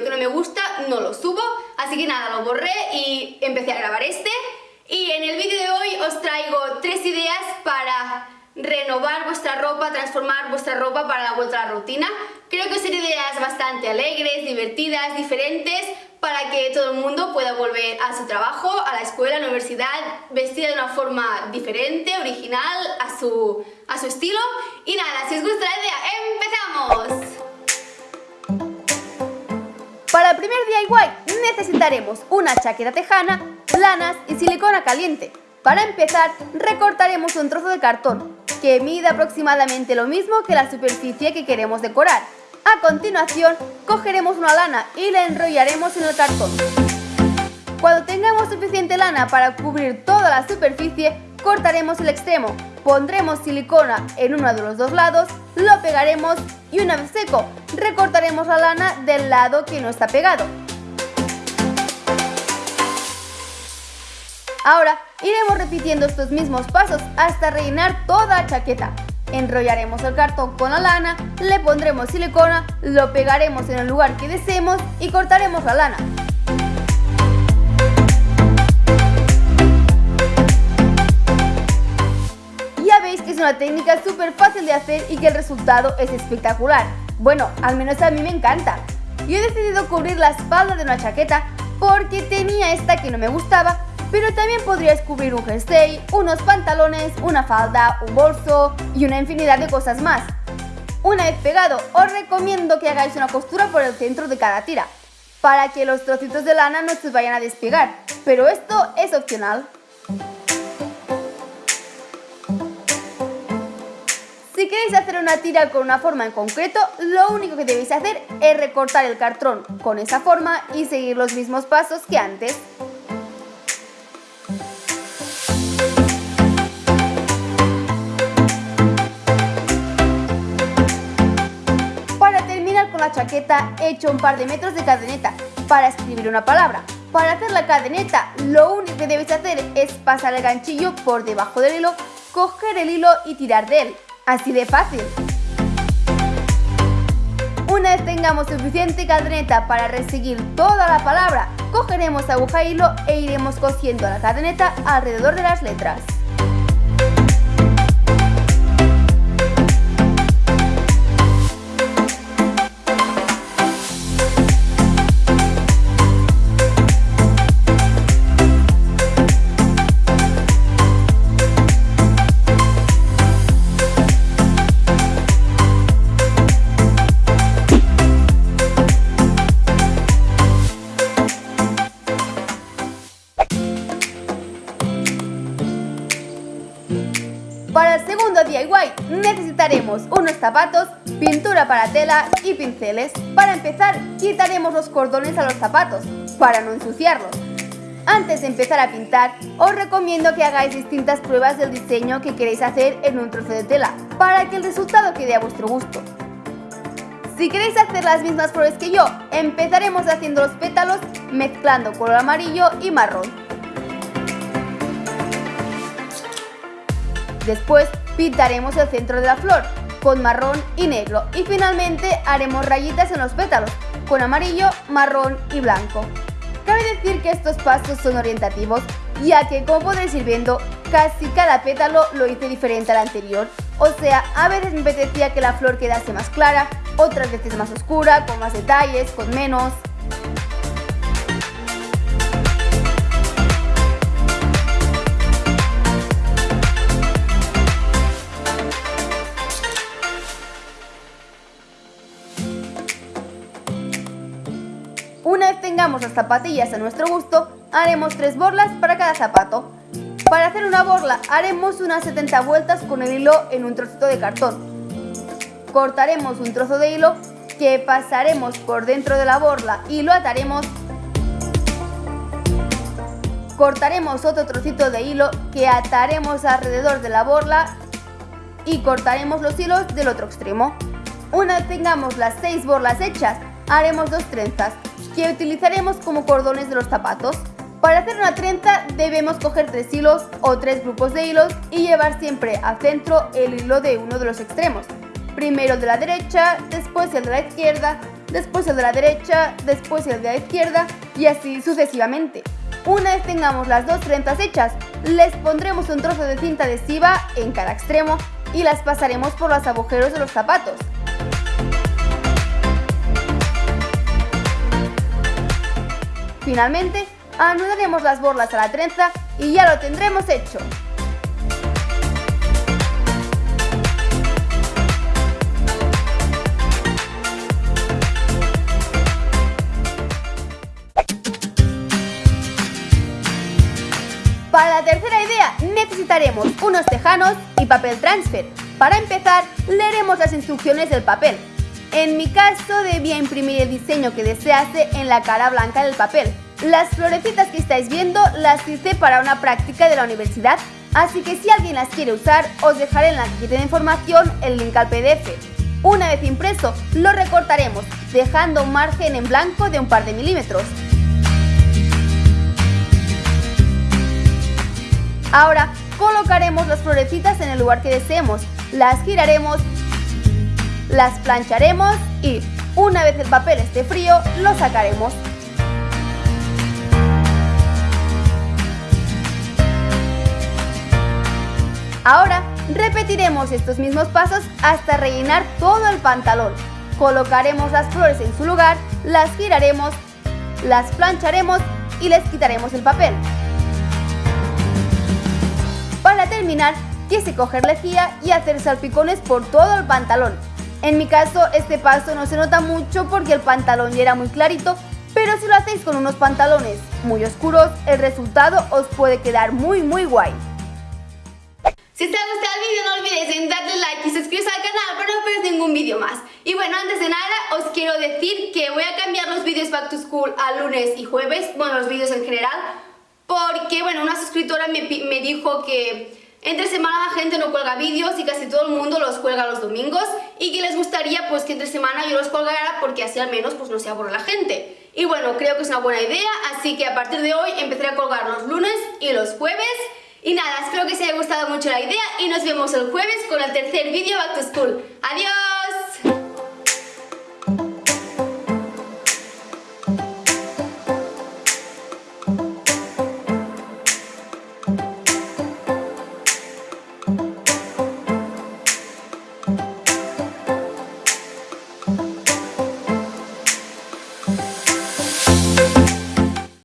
que no me gusta no lo subo, así que nada, lo borré y empecé a grabar este. Y en el vídeo de hoy os traigo tres ideas para renovar vuestra ropa, transformar vuestra ropa para la vuelta a la rutina. Creo que son ideas bastante alegres, divertidas, diferentes, para que todo el mundo pueda volver a su trabajo, a la escuela, a la universidad, vestida de una forma diferente, original, a su, a su estilo. Y nada, si os gusta la idea, ¡empezamos! Para el primer DIY necesitaremos una chaqueta tejana, lanas y silicona caliente. Para empezar, recortaremos un trozo de cartón, que mide aproximadamente lo mismo que la superficie que queremos decorar. A continuación, cogeremos una lana y la enrollaremos en el cartón. Cuando tengamos suficiente lana para cubrir toda la superficie, cortaremos el extremo, pondremos silicona en uno de los dos lados, lo pegaremos y una vez seco, recortaremos la lana del lado que no está pegado. Ahora iremos repitiendo estos mismos pasos hasta rellenar toda la chaqueta. Enrollaremos el cartón con la lana, le pondremos silicona, lo pegaremos en el lugar que deseemos y cortaremos la lana. Ya veis que es una técnica súper fácil de hacer y que el resultado es espectacular. Bueno, al menos a mí me encanta. Yo he decidido cubrir la espalda de una chaqueta porque tenía esta que no me gustaba pero también podrías cubrir un jersey, unos pantalones, una falda, un bolso y una infinidad de cosas más. Una vez pegado, os recomiendo que hagáis una costura por el centro de cada tira, para que los trocitos de lana no se vayan a despegar, pero esto es opcional. Si queréis hacer una tira con una forma en concreto, lo único que debéis hacer es recortar el cartón con esa forma y seguir los mismos pasos que antes. Chaqueta he hecho un par de metros de cadeneta para escribir una palabra. Para hacer la cadeneta lo único que debéis hacer es pasar el ganchillo por debajo del hilo, coger el hilo y tirar de él. Así de fácil. Una vez tengamos suficiente cadeneta para reseguir toda la palabra, cogeremos aguja e hilo e iremos cosiendo la cadeneta alrededor de las letras. Necesitaremos unos zapatos, pintura para tela y pinceles. Para empezar, quitaremos los cordones a los zapatos, para no ensuciarlos. Antes de empezar a pintar, os recomiendo que hagáis distintas pruebas del diseño que queréis hacer en un trozo de tela, para que el resultado quede a vuestro gusto. Si queréis hacer las mismas pruebas que yo, empezaremos haciendo los pétalos mezclando color amarillo y marrón. Después Pintaremos el centro de la flor con marrón y negro y finalmente haremos rayitas en los pétalos con amarillo, marrón y blanco. Cabe decir que estos pasos son orientativos ya que como podréis ir viendo casi cada pétalo lo hice diferente al anterior. O sea, a veces me apetecía que la flor quedase más clara, otras veces más oscura, con más detalles, con menos... tengamos las zapatillas a nuestro gusto, haremos tres borlas para cada zapato. Para hacer una borla haremos unas 70 vueltas con el hilo en un trocito de cartón. Cortaremos un trozo de hilo que pasaremos por dentro de la borla y lo ataremos cortaremos otro trocito de hilo que ataremos alrededor de la borla y cortaremos los hilos del otro extremo. Una vez tengamos las 6 borlas hechas, haremos dos trenzas que utilizaremos como cordones de los zapatos. Para hacer una trenza debemos coger tres hilos o tres grupos de hilos y llevar siempre al centro el hilo de uno de los extremos. Primero el de la derecha, después el de la izquierda, después el de la derecha, después el de la izquierda y así sucesivamente. Una vez tengamos las dos trenzas hechas, les pondremos un trozo de cinta adhesiva en cada extremo y las pasaremos por los agujeros de los zapatos. Finalmente, anudaremos las borlas a la trenza y ya lo tendremos hecho. Para la tercera idea necesitaremos unos tejanos y papel transfer. Para empezar, leeremos las instrucciones del papel. En mi caso debía imprimir el diseño que desease en la cara blanca del papel. Las florecitas que estáis viendo las hice para una práctica de la universidad, así que si alguien las quiere usar, os dejaré en la cajita de información el link al PDF. Una vez impreso, lo recortaremos, dejando un margen en blanco de un par de milímetros. Ahora colocaremos las florecitas en el lugar que deseemos, las giraremos las plancharemos y, una vez el papel esté frío, lo sacaremos. Ahora repetiremos estos mismos pasos hasta rellenar todo el pantalón. Colocaremos las flores en su lugar, las giraremos, las plancharemos y les quitaremos el papel. Para terminar, quise coger lejía y hacer salpicones por todo el pantalón. En mi caso, este paso no se nota mucho porque el pantalón ya era muy clarito, pero si lo hacéis con unos pantalones muy oscuros, el resultado os puede quedar muy muy guay. Si te ha gustado el vídeo no olvidéis en darle like y suscribiros al canal para no perder ningún vídeo más. Y bueno, antes de nada os quiero decir que voy a cambiar los vídeos Back to School a lunes y jueves, bueno, los vídeos en general, porque bueno, una suscriptora me, me dijo que entre semana la gente no cuelga vídeos y casi todo el mundo los cuelga los domingos y que les gustaría pues que entre semana yo los colgara porque así al menos pues no se aburre la gente. Y bueno, creo que es una buena idea, así que a partir de hoy empezaré a colgar los lunes y los jueves. Y nada, espero que os haya gustado mucho la idea y nos vemos el jueves con el tercer vídeo Back to School. ¡Adiós!